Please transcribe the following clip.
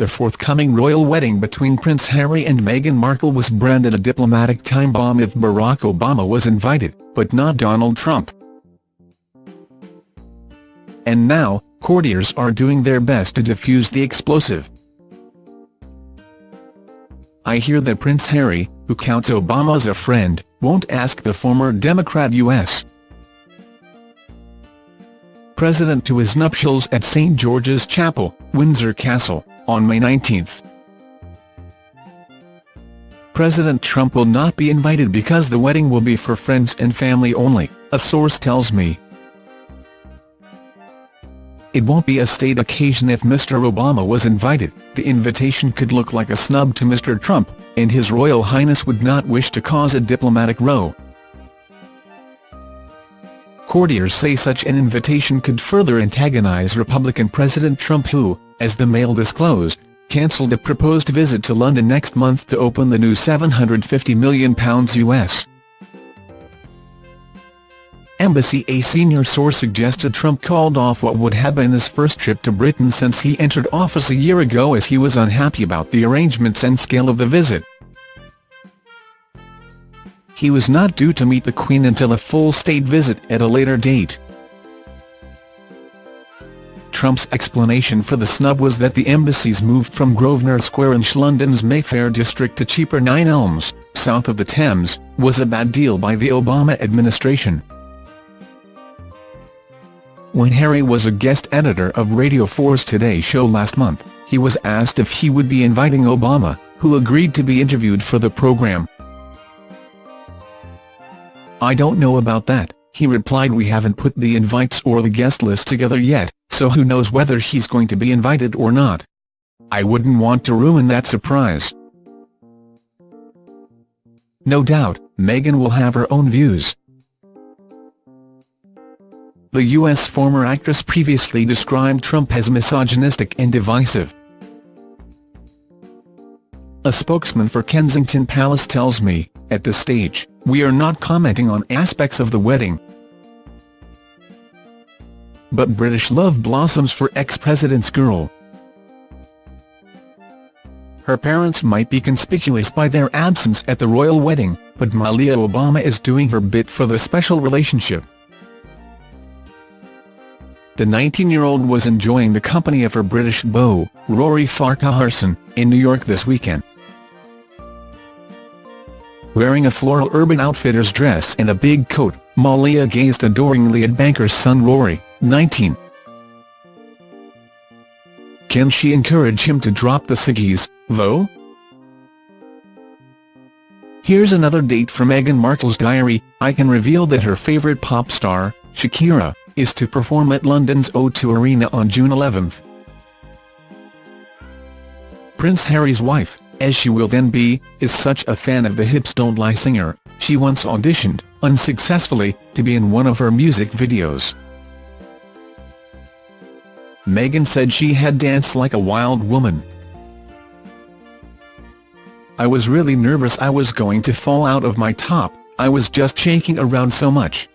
the forthcoming royal wedding between Prince Harry and Meghan Markle was branded a diplomatic time bomb if Barack Obama was invited, but not Donald Trump. And now, courtiers are doing their best to defuse the explosive. I hear that Prince Harry, who counts Obama as a friend, won't ask the former Democrat U.S. President to his nuptials at St George's Chapel, Windsor Castle, on May 19. President Trump will not be invited because the wedding will be for friends and family only, a source tells me. It won't be a state occasion if Mr Obama was invited, the invitation could look like a snub to Mr Trump, and His Royal Highness would not wish to cause a diplomatic row. Courtiers say such an invitation could further antagonize Republican President Trump who, as the Mail disclosed, cancelled a proposed visit to London next month to open the new £750 million US embassy a senior source suggested Trump called off what would have been his first trip to Britain since he entered office a year ago as he was unhappy about the arrangements and scale of the visit. He was not due to meet the Queen until a full state visit at a later date. Trump's explanation for the snub was that the embassy's moved from Grosvenor Square in London's Mayfair district to cheaper Nine Elms, south of the Thames, was a bad deal by the Obama administration. When Harry was a guest editor of Radio 4's Today show last month, he was asked if he would be inviting Obama, who agreed to be interviewed for the program. I don't know about that, he replied we haven't put the invites or the guest list together yet, so who knows whether he's going to be invited or not. I wouldn't want to ruin that surprise. No doubt, Meghan will have her own views. The U.S. former actress previously described Trump as misogynistic and divisive. A spokesman for Kensington Palace tells me, at this stage, we are not commenting on aspects of the wedding, but British love blossoms for ex-president's girl. Her parents might be conspicuous by their absence at the royal wedding, but Malia Obama is doing her bit for the special relationship. The 19-year-old was enjoying the company of her British beau, Rory Farquharson, in New York this weekend. Wearing a floral Urban Outfitters dress and a big coat, Malia gazed adoringly at banker's son Rory, 19. Can she encourage him to drop the ciggies, though? Here's another date from Meghan Markle's diary, I can reveal that her favourite pop star, Shakira, is to perform at London's O2 Arena on June 11. Prince Harry's wife, as she will then be, is such a fan of the Hips Don't Lie singer, she once auditioned, unsuccessfully, to be in one of her music videos. Meghan said she had danced like a wild woman. I was really nervous I was going to fall out of my top, I was just shaking around so much.